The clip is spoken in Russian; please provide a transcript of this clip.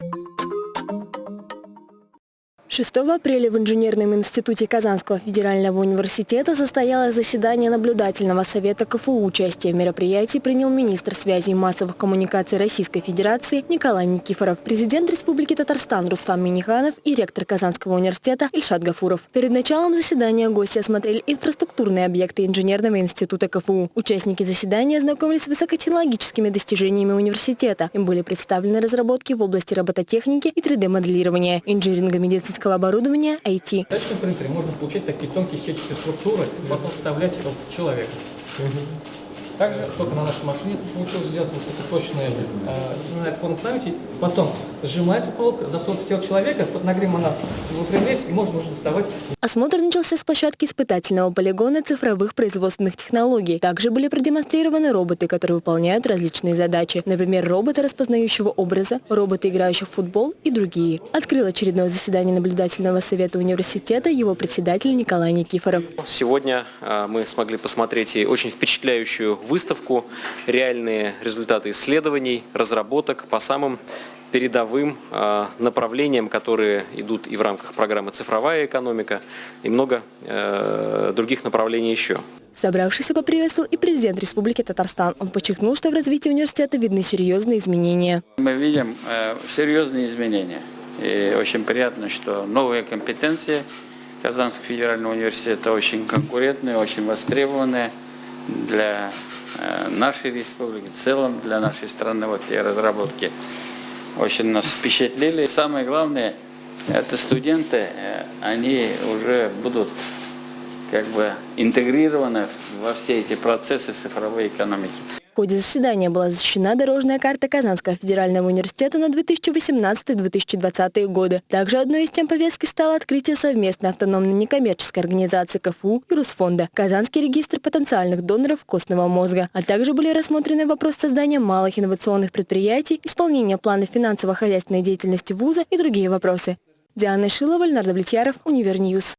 you 6 апреля в Инженерном институте Казанского федерального университета состоялось заседание наблюдательного совета КФУ. Участие в мероприятии принял министр связи и массовых коммуникаций Российской Федерации Николай Никифоров, президент Республики Татарстан Рустам Миниханов и ректор Казанского университета Ильшат Гафуров. Перед началом заседания гости осмотрели инфраструктурные объекты Инженерного института КФУ. Участники заседания ознакомились с высокотехнологическими достижениями университета. Им были представлены разработки в области робототехники и 3D-моделирования, инжиниринга медицинского оборудования, IT. В тачном принтере можно получать такие тонкие сетчатые структуры и потом вставлять их в человека. Также только на нашей машине получилось сделать высокоточные э, форму памяти. Потом сжимается полка, засовывается тело человека, под нагревом она выпрямляется и можно уже доставать. Осмотр начался с площадки испытательного полигона цифровых производственных технологий. Также были продемонстрированы роботы, которые выполняют различные задачи. Например, роботы распознающего образа, роботы, играющие в футбол и другие. Открыл очередное заседание наблюдательного совета университета его председатель Николай Никифоров. Сегодня э, мы смогли посмотреть и очень впечатляющую выставку, реальные результаты исследований, разработок по самым передовым э, направлениям, которые идут и в рамках программы «Цифровая экономика», и много э, других направлений еще. Собравшийся поприветствовал и президент Республики Татарстан. Он подчеркнул, что в развитии университета видны серьезные изменения. Мы видим э, серьезные изменения. И очень приятно, что новые компетенции Казанского федерального университета очень конкурентные, очень востребованные для нашей республики, в целом для нашей страны, вот те разработки очень нас впечатлили. Самое главное, это студенты, э, они уже будут как бы интегрированы во все эти процессы цифровой экономики. Ходе заседания была защищена дорожная карта Казанского федерального университета на 2018-2020 годы. Также одной из тем повестки стало открытие совместной автономной некоммерческой организации КФУ и Русфонда, Казанский регистр потенциальных доноров костного мозга, а также были рассмотрены вопрос создания малых инновационных предприятий, исполнения плана финансово-хозяйственной деятельности вуза и другие вопросы. Диана Шилова, Леонард Влетьяров, Univer News.